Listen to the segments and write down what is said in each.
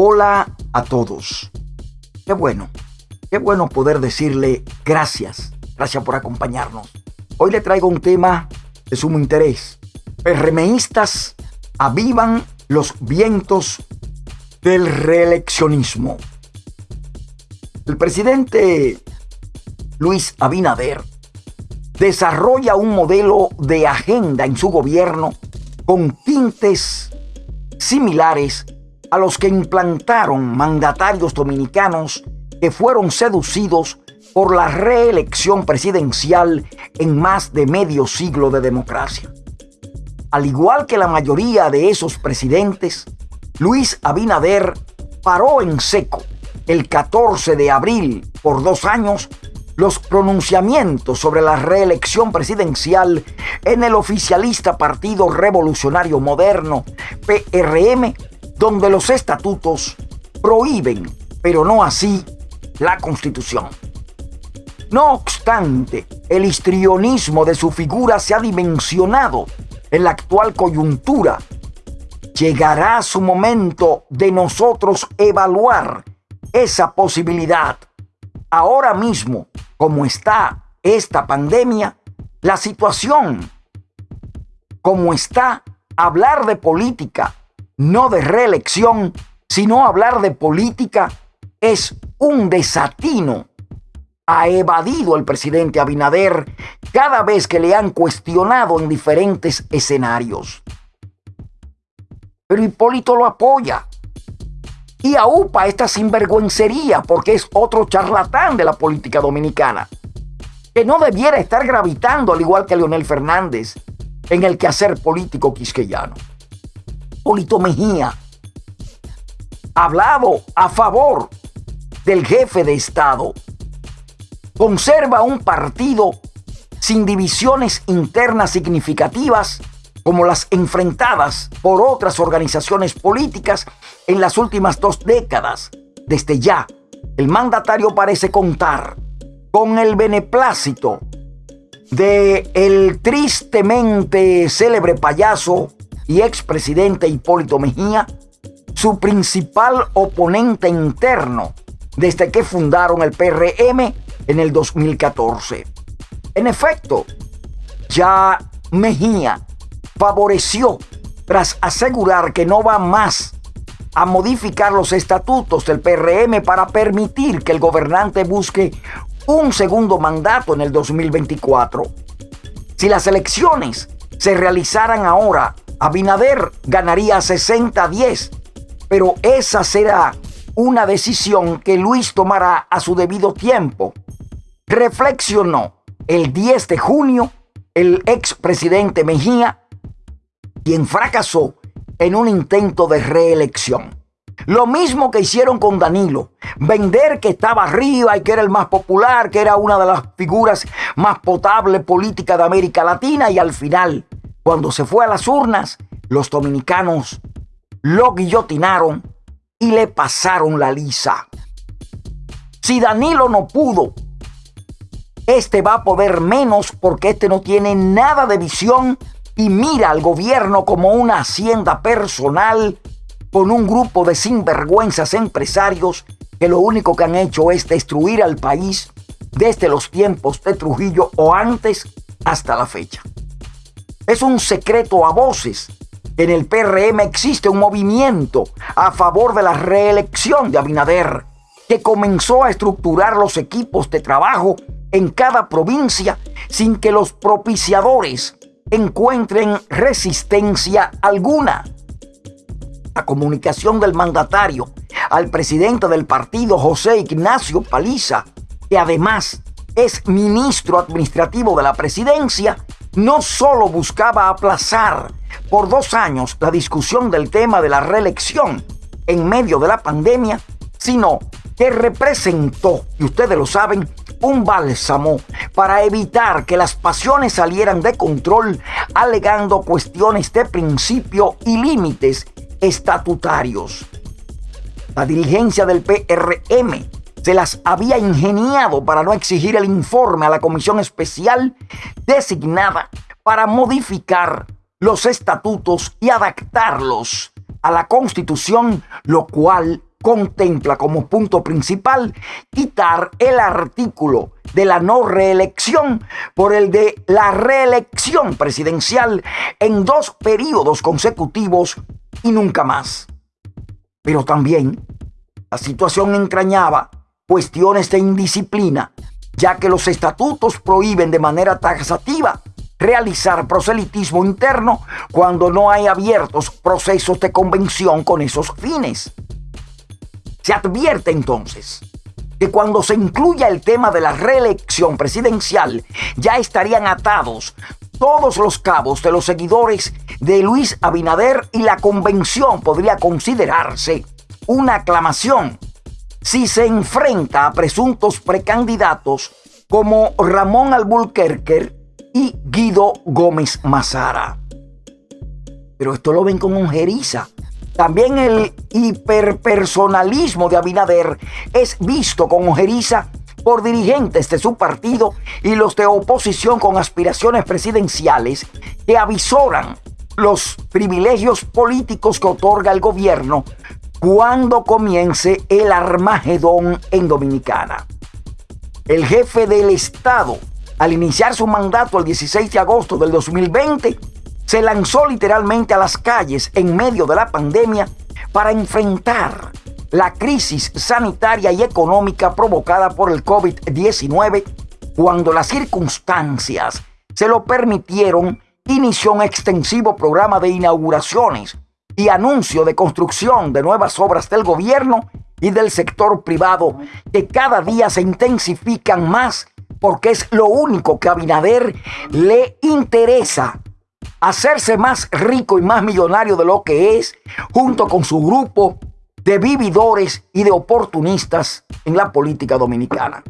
Hola a todos. Qué bueno, qué bueno poder decirle gracias. Gracias por acompañarnos. Hoy le traigo un tema de sumo interés. PRMistas avivan los vientos del reeleccionismo. El presidente Luis Abinader desarrolla un modelo de agenda en su gobierno con tintes similares a los que implantaron mandatarios dominicanos que fueron seducidos por la reelección presidencial en más de medio siglo de democracia. Al igual que la mayoría de esos presidentes, Luis Abinader paró en seco el 14 de abril por dos años los pronunciamientos sobre la reelección presidencial en el oficialista Partido Revolucionario Moderno, PRM, donde los estatutos prohíben, pero no así, la constitución. No obstante, el histrionismo de su figura se ha dimensionado en la actual coyuntura. Llegará su momento de nosotros evaluar esa posibilidad. Ahora mismo, como está esta pandemia, la situación, como está, hablar de política no de reelección, sino hablar de política, es un desatino. Ha evadido el presidente Abinader cada vez que le han cuestionado en diferentes escenarios. Pero Hipólito lo apoya. Y aupa esta sinvergüencería porque es otro charlatán de la política dominicana, que no debiera estar gravitando al igual que Leonel Fernández en el quehacer político quisqueyano. Hipólito Mejía, hablado a favor del jefe de Estado, conserva un partido sin divisiones internas significativas como las enfrentadas por otras organizaciones políticas en las últimas dos décadas. Desde ya, el mandatario parece contar con el beneplácito de el tristemente célebre payaso y expresidente Hipólito Mejía, su principal oponente interno desde que fundaron el PRM en el 2014. En efecto, ya Mejía favoreció tras asegurar que no va más a modificar los estatutos del PRM para permitir que el gobernante busque un segundo mandato en el 2024. Si las elecciones se realizaran ahora Abinader ganaría 60-10, pero esa será una decisión que Luis tomará a su debido tiempo. Reflexionó el 10 de junio el expresidente Mejía, quien fracasó en un intento de reelección. Lo mismo que hicieron con Danilo. Vender que estaba arriba y que era el más popular, que era una de las figuras más potables políticas de América Latina y al final cuando se fue a las urnas, los dominicanos lo guillotinaron y le pasaron la lisa. Si Danilo no pudo, este va a poder menos porque este no tiene nada de visión y mira al gobierno como una hacienda personal con un grupo de sinvergüenzas empresarios que lo único que han hecho es destruir al país desde los tiempos de Trujillo o antes hasta la fecha. Es un secreto a voces. En el PRM existe un movimiento a favor de la reelección de Abinader, que comenzó a estructurar los equipos de trabajo en cada provincia sin que los propiciadores encuentren resistencia alguna. La comunicación del mandatario al presidente del partido, José Ignacio Paliza, que además es ministro administrativo de la presidencia, no solo buscaba aplazar por dos años la discusión del tema de la reelección en medio de la pandemia, sino que representó, y ustedes lo saben, un bálsamo para evitar que las pasiones salieran de control alegando cuestiones de principio y límites estatutarios. La dirigencia del PRM se las había ingeniado para no exigir el informe a la comisión especial designada para modificar los estatutos y adaptarlos a la constitución, lo cual contempla como punto principal quitar el artículo de la no reelección por el de la reelección presidencial en dos periodos consecutivos y nunca más. Pero también la situación entrañaba cuestiones de indisciplina, ya que los estatutos prohíben de manera taxativa realizar proselitismo interno cuando no hay abiertos procesos de convención con esos fines. Se advierte entonces que cuando se incluya el tema de la reelección presidencial, ya estarían atados todos los cabos de los seguidores de Luis Abinader y la convención podría considerarse una aclamación si se enfrenta a presuntos precandidatos como Ramón Alburquerque y Guido Gómez Mazara. Pero esto lo ven como un jeriza. También el hiperpersonalismo de Abinader es visto con ojeriza por dirigentes de su partido y los de oposición con aspiraciones presidenciales que avisoran los privilegios políticos que otorga el gobierno cuando comience el Armagedón en Dominicana. El jefe del Estado al iniciar su mandato el 16 de agosto del 2020, se lanzó literalmente a las calles en medio de la pandemia para enfrentar la crisis sanitaria y económica provocada por el COVID-19 cuando las circunstancias se lo permitieron, inició un extensivo programa de inauguraciones y anuncio de construcción de nuevas obras del gobierno y del sector privado que cada día se intensifican más porque es lo único que a Abinader le interesa. Hacerse más rico y más millonario de lo que es, junto con su grupo de vividores y de oportunistas en la política dominicana.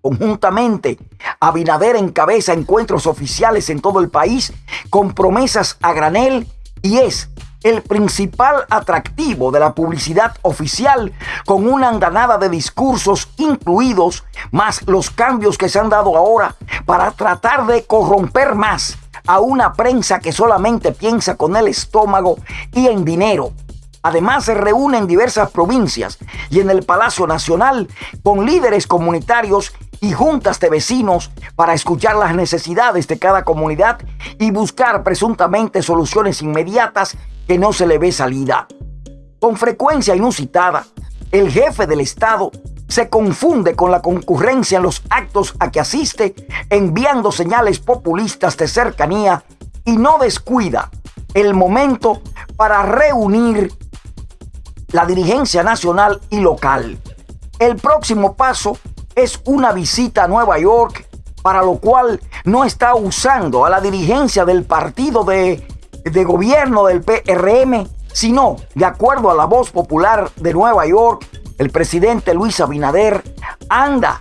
Conjuntamente, Abinader encabeza encuentros oficiales en todo el país con promesas a granel y es el principal atractivo de la publicidad oficial con una andanada de discursos incluidos, más los cambios que se han dado ahora para tratar de corromper más a una prensa que solamente piensa con el estómago y en dinero. Además se reúne en diversas provincias y en el Palacio Nacional con líderes comunitarios y juntas de vecinos para escuchar las necesidades de cada comunidad y buscar presuntamente soluciones inmediatas que no se le ve salida. Con frecuencia inusitada, el jefe del Estado se confunde con la concurrencia en los actos a que asiste, enviando señales populistas de cercanía y no descuida el momento para reunir la dirigencia nacional y local. El próximo paso es una visita a Nueva York, para lo cual no está usando a la dirigencia del partido de de gobierno del PRM, sino, de acuerdo a la voz popular de Nueva York, el presidente Luis Abinader anda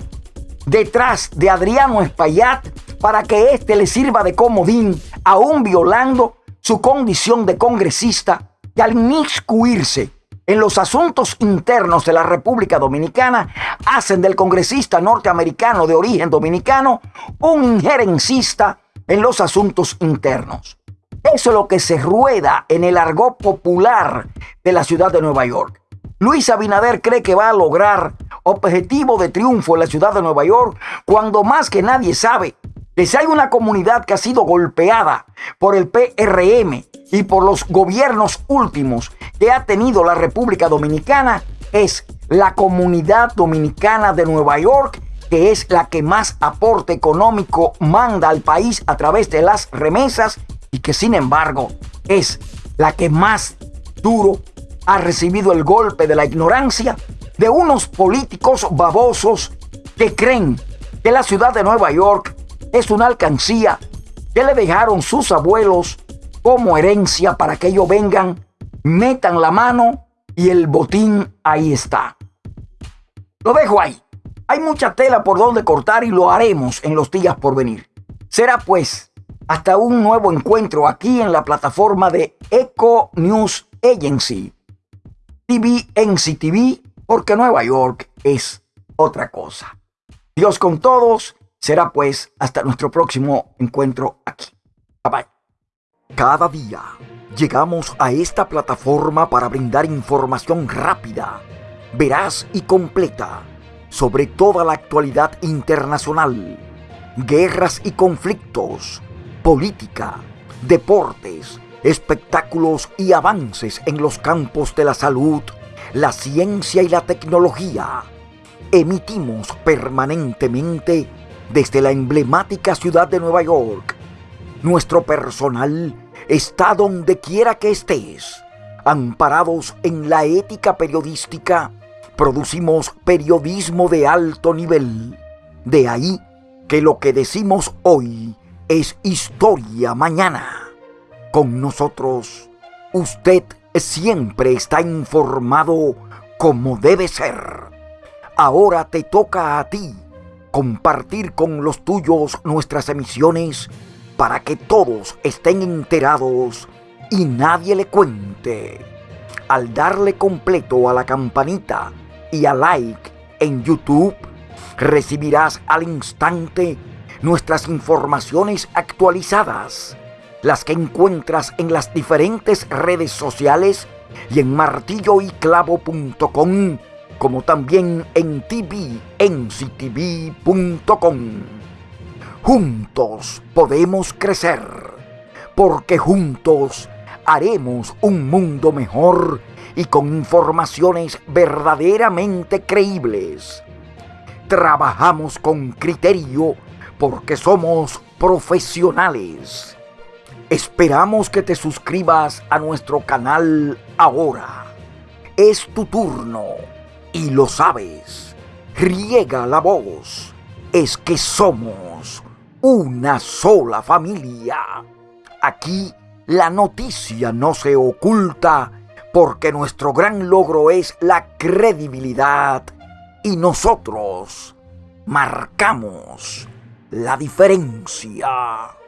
detrás de Adriano Espaillat para que éste le sirva de comodín, aún violando su condición de congresista, y al inmiscuirse en los asuntos internos de la República Dominicana, hacen del congresista norteamericano de origen dominicano un injerencista en los asuntos internos. Eso es lo que se rueda en el argot popular de la ciudad de Nueva York. Luis Abinader cree que va a lograr objetivo de triunfo en la ciudad de Nueva York cuando más que nadie sabe que si hay una comunidad que ha sido golpeada por el PRM y por los gobiernos últimos que ha tenido la República Dominicana, es la comunidad dominicana de Nueva York, que es la que más aporte económico manda al país a través de las remesas que sin embargo es la que más duro ha recibido el golpe de la ignorancia de unos políticos babosos que creen que la ciudad de Nueva York es una alcancía que le dejaron sus abuelos como herencia para que ellos vengan, metan la mano y el botín ahí está. Lo dejo ahí. Hay mucha tela por donde cortar y lo haremos en los días por venir. Será pues hasta un nuevo encuentro aquí en la plataforma de Eco News Agency. TV TV, porque Nueva York es otra cosa. Dios con todos. Será pues hasta nuestro próximo encuentro aquí. Bye bye. Cada día llegamos a esta plataforma para brindar información rápida veraz y completa sobre toda la actualidad internacional, guerras y conflictos, política, deportes, espectáculos y avances en los campos de la salud, la ciencia y la tecnología. Emitimos permanentemente desde la emblemática ciudad de Nueva York. Nuestro personal está donde quiera que estés. Amparados en la ética periodística, producimos periodismo de alto nivel. De ahí que lo que decimos hoy es historia mañana. Con nosotros, usted siempre está informado como debe ser. Ahora te toca a ti compartir con los tuyos nuestras emisiones para que todos estén enterados y nadie le cuente. Al darle completo a la campanita y a like en YouTube, recibirás al instante nuestras informaciones actualizadas, las que encuentras en las diferentes redes sociales y en martilloyclavo.com, como también en tvnctv.com. Juntos podemos crecer, porque juntos haremos un mundo mejor y con informaciones verdaderamente creíbles. Trabajamos con criterio porque somos profesionales. Esperamos que te suscribas a nuestro canal ahora. Es tu turno y lo sabes. Riega la voz. Es que somos una sola familia. Aquí la noticia no se oculta porque nuestro gran logro es la credibilidad y nosotros marcamos la diferencia.